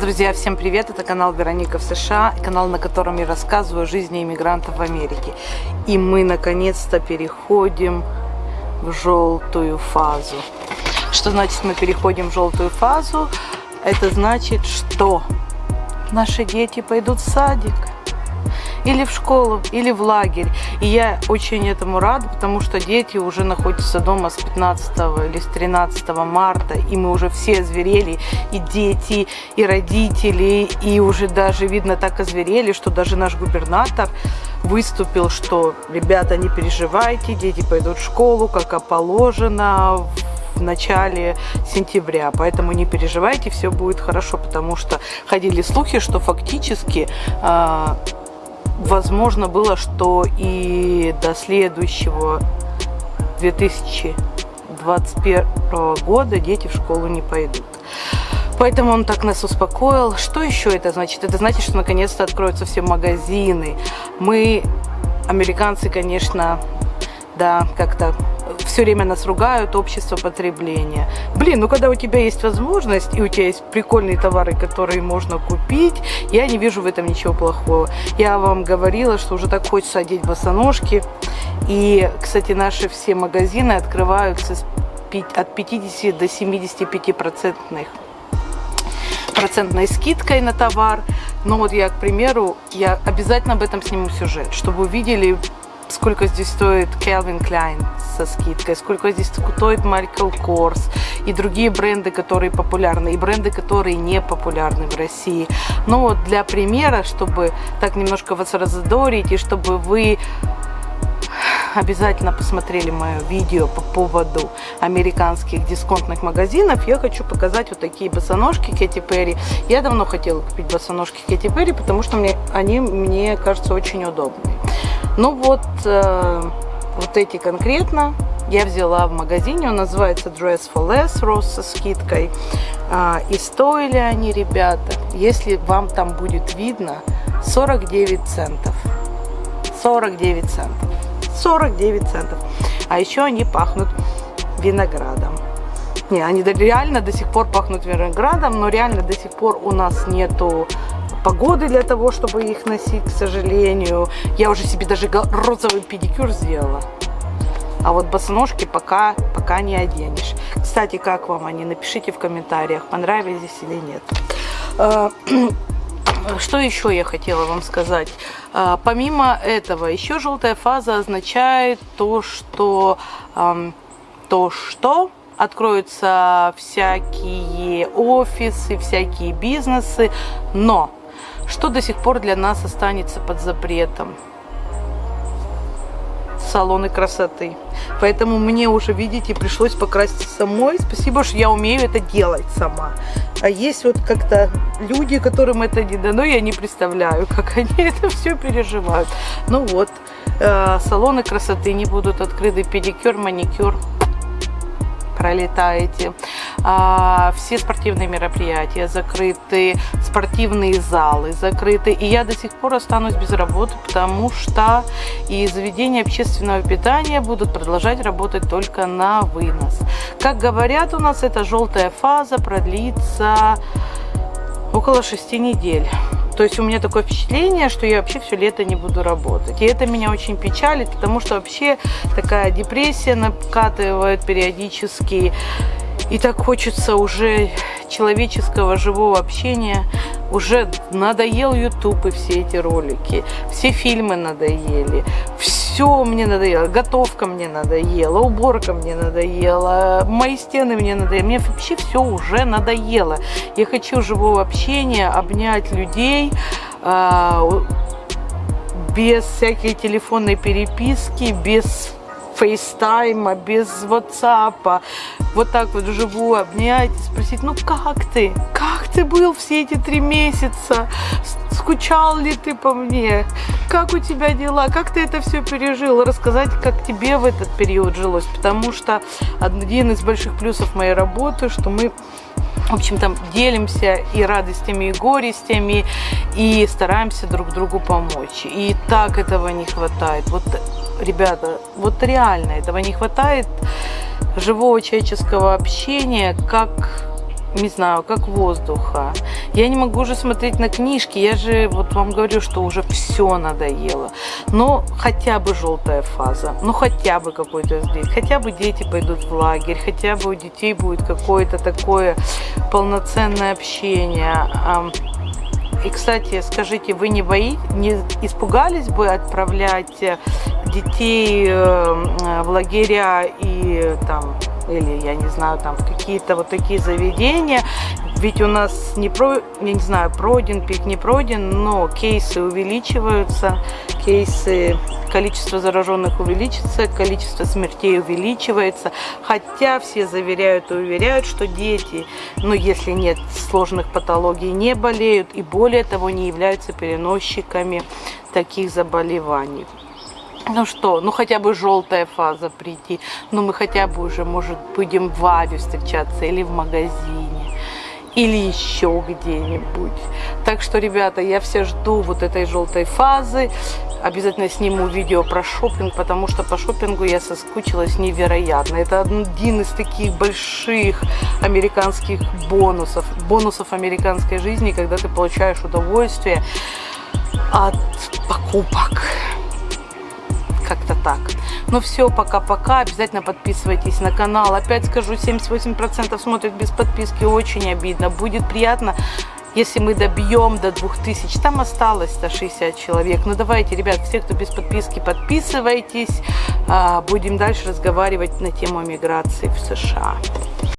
Друзья, всем привет! Это канал Вероника в США, канал, на котором я рассказываю о жизни иммигрантов в Америке. И мы наконец-то переходим в желтую фазу. Что значит мы переходим в желтую фазу? Это значит, что наши дети пойдут в садик или в школу, или в лагерь. И я очень этому рада, потому что дети уже находятся дома с 15 или с 13 марта, и мы уже все озверели, и дети, и родители, и уже даже, видно, так озверели, что даже наш губернатор выступил, что, ребята, не переживайте, дети пойдут в школу, как положено, в начале сентября. Поэтому не переживайте, все будет хорошо, потому что ходили слухи, что фактически э, возможно было, что и до следующего 2021 года дети в школу не пойдут. Поэтому он так нас успокоил. Что еще это значит? Это значит, что наконец-то откроются все магазины. Мы, американцы, конечно, да, как-то все время нас ругают, общество потребления. Блин, ну когда у тебя есть возможность, и у тебя есть прикольные товары, которые можно купить, я не вижу в этом ничего плохого. Я вам говорила, что уже так хочется одеть босоножки. И, кстати, наши все магазины открываются от 50 до 75 процентных процентной скидкой на товар. Но вот я, к примеру, я обязательно об этом сниму сюжет, чтобы вы видели сколько здесь стоит Calvin Klein со скидкой, сколько здесь стоит Michael Kors и другие бренды, которые популярны, и бренды, которые не популярны в России. Но вот для примера, чтобы так немножко вас разодорить, и чтобы вы обязательно посмотрели мое видео по поводу американских дисконтных магазинов, я хочу показать вот такие босоножки Кэти Перри. Я давно хотела купить босоножки Кэти Перри, потому что мне, они мне кажутся очень удобными. Ну вот, э, вот эти конкретно я взяла в магазине, он называется Dress for Less, рост со скидкой. А, и стоили они, ребята, если вам там будет видно, 49 центов. 49 центов. 49 центов. А еще они пахнут виноградом. Не, они реально до сих пор пахнут виноградом, но реально до сих пор у нас нету погоды для того, чтобы их носить, к сожалению. Я уже себе даже розовый педикюр сделала. А вот босоножки пока, пока не оденешь. Кстати, как вам они? Напишите в комментариях, понравились или нет. А, что еще я хотела вам сказать? А, помимо этого, еще желтая фаза означает то, что... То, что откроются всякие офисы, всякие бизнесы, но что до сих пор для нас останется под запретом? салоны красоты. Поэтому мне уже, видите, пришлось покраситься самой. Спасибо, что я умею это делать сама. А есть вот как-то люди, которым это не дано, я не представляю, как они это все переживают. Ну вот, э, салоны красоты не будут открыты, педикюр, маникюр пролетаете. А, все спортивные мероприятия закрыты, спортивные залы закрыты. И я до сих пор останусь без работы, потому что и заведения общественного питания будут продолжать работать только на вынос. Как говорят у нас, эта желтая фаза продлится около шести недель. То есть у меня такое впечатление, что я вообще все лето не буду работать. И это меня очень печалит, потому что вообще такая депрессия накатывает периодически. И так хочется уже человеческого живого общения. Уже надоел YouTube и все эти ролики. Все фильмы надоели. Все мне надоело. Готовка мне надоела. Уборка мне надоела. Мои стены мне надоели. Мне вообще все уже надоело. Я хочу живого общения, обнять людей а, без всякой телефонной переписки, без фейстайма, без ватсапа, вот так вот вживую обнять спросить, ну как ты? Как ты был все эти три месяца? Скучал ли ты по мне? Как у тебя дела? Как ты это все пережил? Рассказать, как тебе в этот период жилось. Потому что один из больших плюсов моей работы, что мы в общем, там делимся и радостями, и горестями, и стараемся друг другу помочь. И так этого не хватает. Вот, ребята, вот реально этого не хватает живого человеческого общения, как не знаю, как воздуха. Я не могу уже смотреть на книжки, я же вот вам говорю, что уже все надоело. Но хотя бы желтая фаза, ну хотя бы какой-то здесь, хотя бы дети пойдут в лагерь, хотя бы у детей будет какое-то такое полноценное общение. И, кстати, скажите, вы не боитесь, не испугались бы отправлять детей э, в лагеря и там или, я не знаю, там какие-то вот такие заведения. Ведь у нас не про, я не знаю, пройден пик, не пройден, но кейсы увеличиваются, кейсы, количество зараженных увеличится, количество смертей увеличивается. Хотя все заверяют и уверяют, что дети, ну если нет сложных патологий, не болеют и более того не являются переносчиками таких заболеваний. Ну что, ну хотя бы желтая фаза прийти, ну мы хотя бы уже, может, будем в Аве встречаться или в магазине, или еще где-нибудь. Так что, ребята, я все жду вот этой желтой фазы. Обязательно сниму видео про шопинг, потому что по шопингу я соскучилась невероятно. Это один из таких больших американских бонусов, бонусов американской жизни, когда ты получаешь удовольствие от покупок как-то так. Ну все, пока-пока. Обязательно подписывайтесь на канал. Опять скажу, 78% смотрят без подписки. Очень обидно. Будет приятно, если мы добьем до 2000. Там осталось 160 человек. Ну давайте, ребят, все, кто без подписки, подписывайтесь. А, будем дальше разговаривать на тему миграции в США.